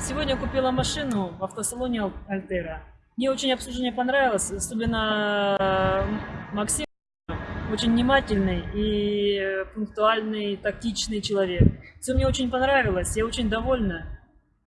Сегодня купила машину в автосалоне Альтера. Мне очень обслуживание понравилось, особенно э, Максим очень внимательный и пунктуальный, тактичный человек. Все мне очень понравилось, я очень довольна.